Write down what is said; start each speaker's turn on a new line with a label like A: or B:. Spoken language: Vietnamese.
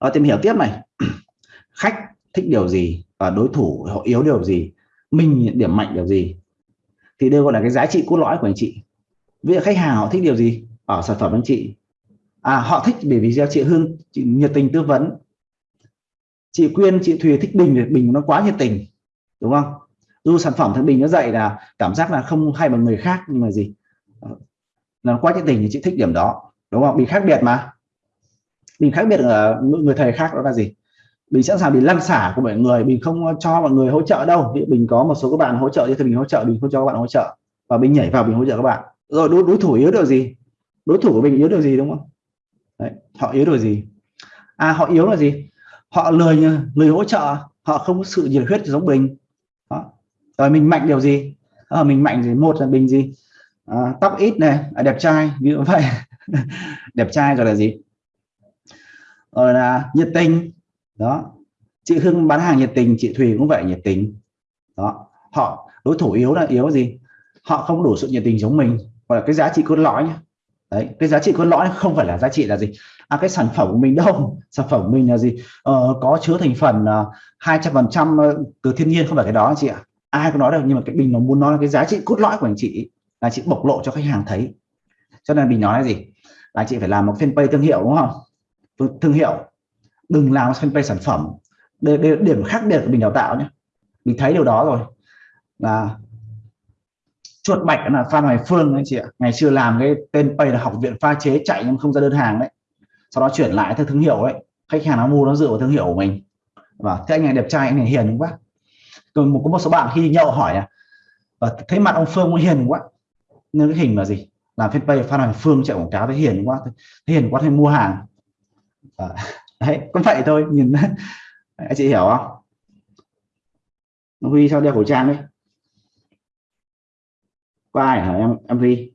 A: à, tìm hiểu tiếp này. Khách thích điều gì và đối thủ họ yếu điều gì? Mình điểm mạnh điều gì? Thì đây gọi là cái giá trị cốt lõi của anh chị. Ví dụ khách hàng họ thích điều gì ở sản phẩm anh chị? À họ thích bởi vì chị Hương chị nhiệt tình tư vấn. Chị Quyên chị Thùy thích Bình thì Bình nó quá nhiệt tình đúng không? Dù sản phẩm thằng Bình nó dạy là cảm giác là không hay bằng người khác nhưng mà gì? Ờ, là quá nhiệt tình thì chị thích điểm đó đúng không? Bị khác biệt mà. Bình khác biệt ở người thầy khác đó là gì? Bình sẵn sàng bị lăn xả của mọi người Bình không cho mọi người hỗ trợ đâu. Bình có một số các bạn hỗ trợ thì Bình hỗ trợ Bình không cho các bạn hỗ trợ. Và Bình nhảy vào Bình hỗ trợ các bạn. Rồi đối, đối thủ yếu điều gì? Đối thủ của mình yếu điều gì đúng không? Đấy, họ yếu điều gì? À họ yếu là gì? Họ lười lười hỗ trợ họ không có sự nhiệt huyết giống mình. Đó. rồi mình mạnh điều gì? À, mình mạnh gì một là mình gì? À, tóc ít này à, đẹp trai như vậy. Đẹp trai rồi là gì? Rồi là nhiệt tình. Đó. Chị Hưng bán hàng nhiệt tình chị Thùy cũng vậy nhiệt tình. Đó. Họ đối thủ yếu là yếu gì? Họ không đủ sự nhiệt tình giống mình. Gọi là cái giá trị cốt lõi nhé đấy cái giá trị cốt lõi không phải là giá trị là gì? À cái sản phẩm của mình đâu? Sản phẩm của mình là gì? Ờ, có chứa thành phần à, hai trăm phần trăm ờ, từ thiên nhiên không phải cái đó chị ạ. Ai có nói đâu nhưng mà cái bình nó muốn nói là cái giá trị cốt lõi của anh chị là chị bộc lộ cho khách hàng thấy. Cho nên mình nói là gì? Là chị phải làm một fanpage thương hiệu đúng không? Thương hiệu. Đừng làm fanpage sản phẩm. Để, để, điểm khác biệt của mình đào tạo nhé. Mình thấy điều đó rồi. Là chuột bạch là Phan Hoài Phương anh chị ạ. Ngày xưa làm cái tên page là học viện pha chế chạy nhưng không ra đơn hàng đấy. Sau đó chuyển lại theo thương hiệu ấy khách hàng nó mua nó dựa vào thương hiệu của mình. Và thế anh này đẹp trai anh này hiền quá. Còn một có một số bạn khi nhậu hỏi à và thấy mặt ông Phương hiền quá? Nên cái hình là gì? Làm fanpage Phan Hoài Phương chạy quảng cáo thấy hiền quá. Thấy hiền quá thì mua hàng à, đấy cũng vậy thôi nhìn anh chị hiểu không Huy sao đeo khẩu trang đấy có ai hả em em huy?